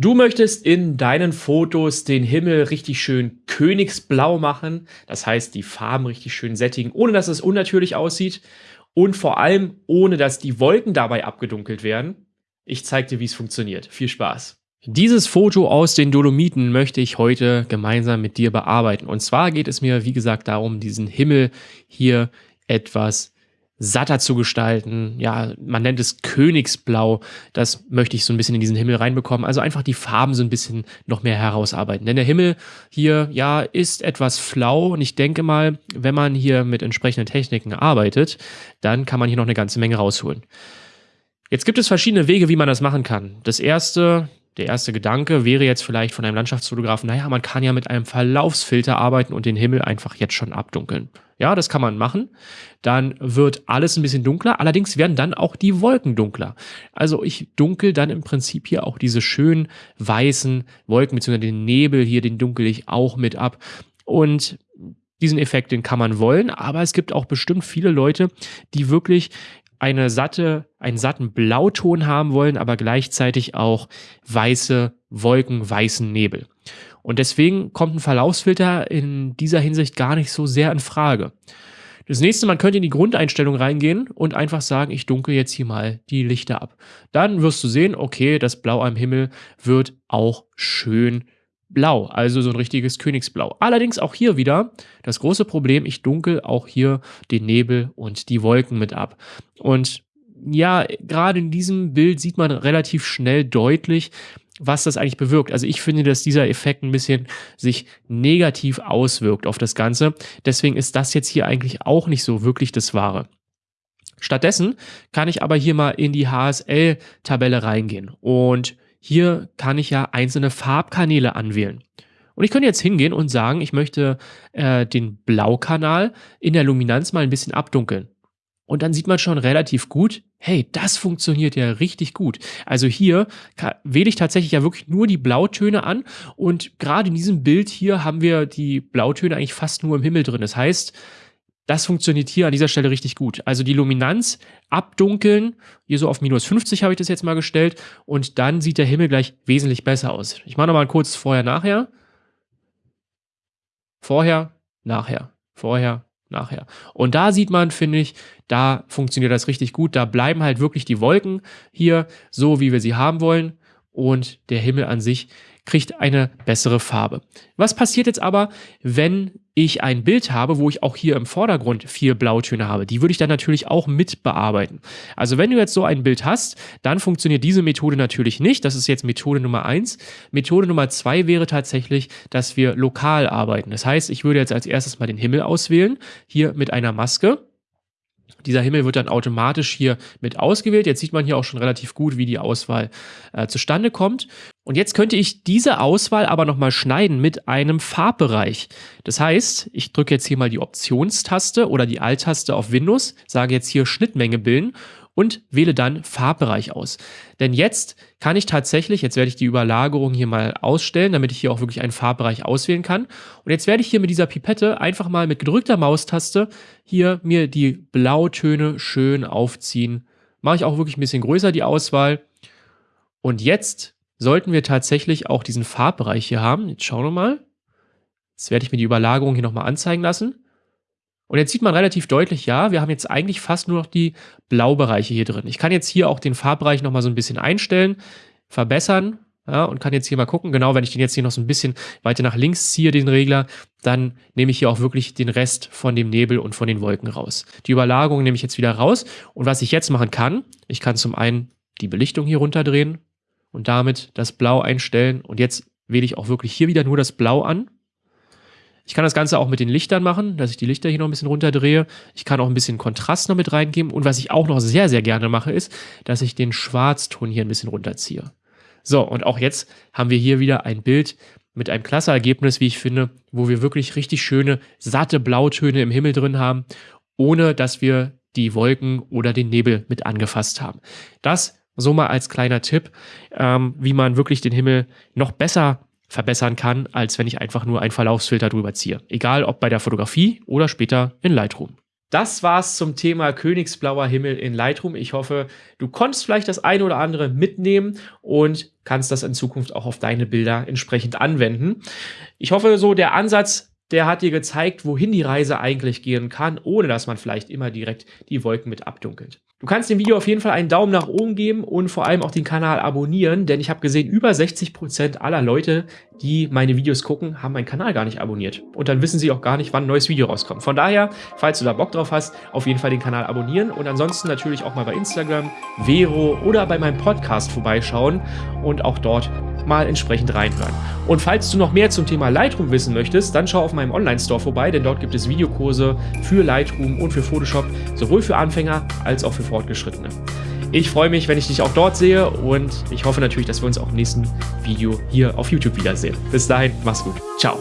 Du möchtest in deinen Fotos den Himmel richtig schön königsblau machen, das heißt die Farben richtig schön sättigen, ohne dass es unnatürlich aussieht und vor allem ohne dass die Wolken dabei abgedunkelt werden. Ich zeige dir, wie es funktioniert. Viel Spaß! Dieses Foto aus den Dolomiten möchte ich heute gemeinsam mit dir bearbeiten. Und zwar geht es mir, wie gesagt, darum, diesen Himmel hier etwas satter zu gestalten. Ja, man nennt es Königsblau. Das möchte ich so ein bisschen in diesen Himmel reinbekommen. Also einfach die Farben so ein bisschen noch mehr herausarbeiten. Denn der Himmel hier, ja, ist etwas flau. Und ich denke mal, wenn man hier mit entsprechenden Techniken arbeitet, dann kann man hier noch eine ganze Menge rausholen. Jetzt gibt es verschiedene Wege, wie man das machen kann. Das erste, der erste Gedanke wäre jetzt vielleicht von einem Landschaftsfotografen, naja, man kann ja mit einem Verlaufsfilter arbeiten und den Himmel einfach jetzt schon abdunkeln. Ja, das kann man machen. Dann wird alles ein bisschen dunkler. Allerdings werden dann auch die Wolken dunkler. Also ich dunkel dann im Prinzip hier auch diese schönen weißen Wolken, beziehungsweise den Nebel hier, den dunkel ich auch mit ab. Und diesen Effekt, den kann man wollen, aber es gibt auch bestimmt viele Leute, die wirklich eine satte, einen satten Blauton haben wollen, aber gleichzeitig auch weiße Wolken, weißen Nebel. Und deswegen kommt ein Verlaufsfilter in dieser Hinsicht gar nicht so sehr in Frage. Das nächste, man könnte in die Grundeinstellung reingehen und einfach sagen, ich dunkel jetzt hier mal die Lichter ab. Dann wirst du sehen, okay, das Blau am Himmel wird auch schön blau, also so ein richtiges Königsblau. Allerdings auch hier wieder das große Problem, ich dunkel auch hier den Nebel und die Wolken mit ab. Und ja, gerade in diesem Bild sieht man relativ schnell deutlich, was das eigentlich bewirkt. Also ich finde, dass dieser Effekt ein bisschen sich negativ auswirkt auf das Ganze. Deswegen ist das jetzt hier eigentlich auch nicht so wirklich das Wahre. Stattdessen kann ich aber hier mal in die HSL-Tabelle reingehen und hier kann ich ja einzelne Farbkanäle anwählen. Und ich könnte jetzt hingehen und sagen, ich möchte äh, den Blaukanal in der Luminanz mal ein bisschen abdunkeln. Und dann sieht man schon relativ gut, hey, das funktioniert ja richtig gut. Also hier wähle ich tatsächlich ja wirklich nur die Blautöne an und gerade in diesem Bild hier haben wir die Blautöne eigentlich fast nur im Himmel drin. Das heißt, das funktioniert hier an dieser Stelle richtig gut. Also die Luminanz abdunkeln, hier so auf minus 50 habe ich das jetzt mal gestellt und dann sieht der Himmel gleich wesentlich besser aus. Ich mache nochmal kurz vorher, nachher. Vorher, nachher, vorher, nachher. Und da sieht man, finde ich, da funktioniert das richtig gut. Da bleiben halt wirklich die Wolken hier so, wie wir sie haben wollen und der Himmel an sich kriegt eine bessere Farbe. Was passiert jetzt aber, wenn ich ein Bild habe, wo ich auch hier im Vordergrund vier Blautöne habe? Die würde ich dann natürlich auch mit bearbeiten. Also wenn du jetzt so ein Bild hast, dann funktioniert diese Methode natürlich nicht. Das ist jetzt Methode Nummer eins. Methode Nummer zwei wäre tatsächlich, dass wir lokal arbeiten. Das heißt, ich würde jetzt als erstes mal den Himmel auswählen, hier mit einer Maske. Dieser Himmel wird dann automatisch hier mit ausgewählt. Jetzt sieht man hier auch schon relativ gut, wie die Auswahl äh, zustande kommt. Und jetzt könnte ich diese Auswahl aber nochmal schneiden mit einem Farbbereich. Das heißt, ich drücke jetzt hier mal die Optionstaste oder die Alt-Taste auf Windows, sage jetzt hier Schnittmenge bilden und wähle dann Farbbereich aus. Denn jetzt kann ich tatsächlich, jetzt werde ich die Überlagerung hier mal ausstellen, damit ich hier auch wirklich einen Farbbereich auswählen kann. Und jetzt werde ich hier mit dieser Pipette einfach mal mit gedrückter Maustaste hier mir die Blautöne schön aufziehen. Mache ich auch wirklich ein bisschen größer die Auswahl. Und jetzt sollten wir tatsächlich auch diesen Farbbereich hier haben. Jetzt schauen wir mal. Jetzt werde ich mir die Überlagerung hier nochmal anzeigen lassen. Und jetzt sieht man relativ deutlich, ja, wir haben jetzt eigentlich fast nur noch die Blaubereiche hier drin. Ich kann jetzt hier auch den Farbbereich nochmal so ein bisschen einstellen, verbessern, ja, und kann jetzt hier mal gucken, genau, wenn ich den jetzt hier noch so ein bisschen weiter nach links ziehe, den Regler, dann nehme ich hier auch wirklich den Rest von dem Nebel und von den Wolken raus. Die Überlagerung nehme ich jetzt wieder raus. Und was ich jetzt machen kann, ich kann zum einen die Belichtung hier runterdrehen und damit das Blau einstellen. Und jetzt wähle ich auch wirklich hier wieder nur das Blau an. Ich kann das Ganze auch mit den Lichtern machen, dass ich die Lichter hier noch ein bisschen runterdrehe. Ich kann auch ein bisschen Kontrast noch mit reingeben. Und was ich auch noch sehr, sehr gerne mache, ist, dass ich den Schwarzton hier ein bisschen runterziehe. So, und auch jetzt haben wir hier wieder ein Bild mit einem klasse Ergebnis, wie ich finde, wo wir wirklich richtig schöne, satte Blautöne im Himmel drin haben, ohne dass wir die Wolken oder den Nebel mit angefasst haben. Das so mal als kleiner Tipp, ähm, wie man wirklich den Himmel noch besser verbessern kann, als wenn ich einfach nur einen Verlaufsfilter drüber ziehe. Egal ob bei der Fotografie oder später in Lightroom. Das war's zum Thema Königsblauer Himmel in Lightroom. Ich hoffe, du konntest vielleicht das eine oder andere mitnehmen und kannst das in Zukunft auch auf deine Bilder entsprechend anwenden. Ich hoffe, so der Ansatz, der hat dir gezeigt, wohin die Reise eigentlich gehen kann, ohne dass man vielleicht immer direkt die Wolken mit abdunkelt. Du kannst dem Video auf jeden Fall einen Daumen nach oben geben und vor allem auch den Kanal abonnieren, denn ich habe gesehen, über 60 Prozent aller Leute, die meine Videos gucken, haben meinen Kanal gar nicht abonniert. Und dann wissen sie auch gar nicht, wann ein neues Video rauskommt. Von daher, falls du da Bock drauf hast, auf jeden Fall den Kanal abonnieren und ansonsten natürlich auch mal bei Instagram, Vero oder bei meinem Podcast vorbeischauen und auch dort mal entsprechend reinhören. Und falls du noch mehr zum Thema Lightroom wissen möchtest, dann schau auf meinem Online-Store vorbei, denn dort gibt es Videokurse für Lightroom und für Photoshop, sowohl für Anfänger als auch für Fortgeschrittene. Ich freue mich, wenn ich dich auch dort sehe und ich hoffe natürlich, dass wir uns auch im nächsten Video hier auf YouTube wiedersehen. Bis dahin, mach's gut. Ciao.